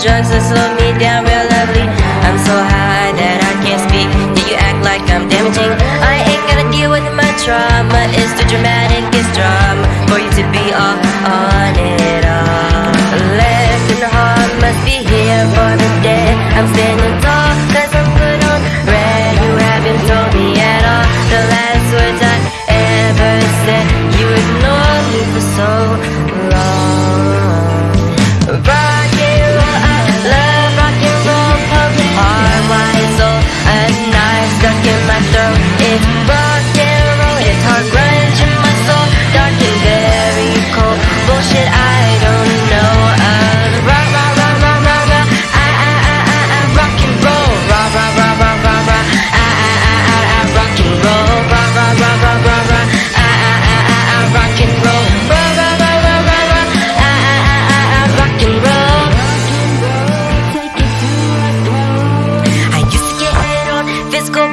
drugs that slow me down real lovely. I'm so high that I can't speak. Do you act like I'm damaging? I ain't gonna deal with my trauma. It's too dramatic, it's drama For you to be all on it all. Left and heart must be here for the dead. I'm standing tall cause I'm put on red. You haven't told me at all. The last words I ever said You ignored me for so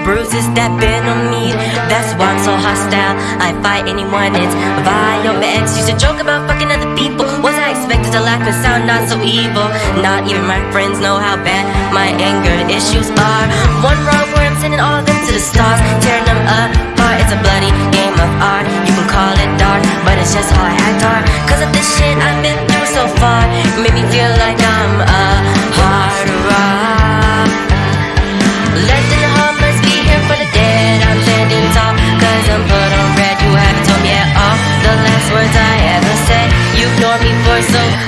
bruises that been on me. That's why I'm so hostile. I fight anyone, it's ex used to joke about fucking other people. Was I expected to laugh and sound not so evil? Not even my friends know how bad my anger issues are. One wrong looking for so